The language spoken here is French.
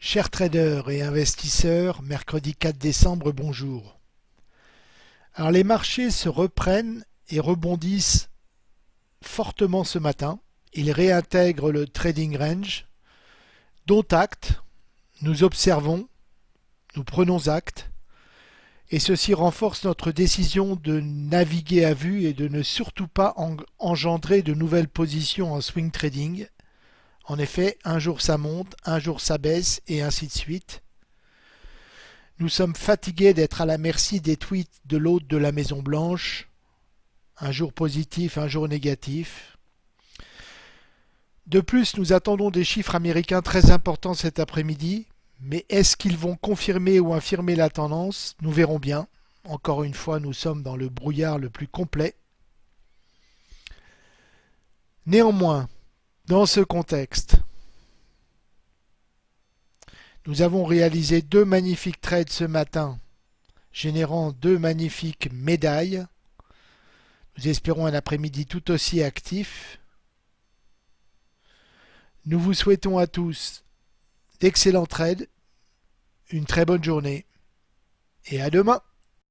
Chers traders et investisseurs, mercredi 4 décembre, bonjour. Alors les marchés se reprennent et rebondissent fortement ce matin. Ils réintègrent le trading range, dont acte. Nous observons, nous prenons acte, et ceci renforce notre décision de naviguer à vue et de ne surtout pas engendrer de nouvelles positions en swing trading en effet, un jour ça monte, un jour ça baisse, et ainsi de suite. Nous sommes fatigués d'être à la merci des tweets de l'hôte de la Maison Blanche. Un jour positif, un jour négatif. De plus, nous attendons des chiffres américains très importants cet après-midi, mais est-ce qu'ils vont confirmer ou infirmer la tendance? Nous verrons bien. Encore une fois, nous sommes dans le brouillard le plus complet. Néanmoins, dans ce contexte, nous avons réalisé deux magnifiques trades ce matin, générant deux magnifiques médailles. Nous espérons un après-midi tout aussi actif. Nous vous souhaitons à tous d'excellents trades, une très bonne journée et à demain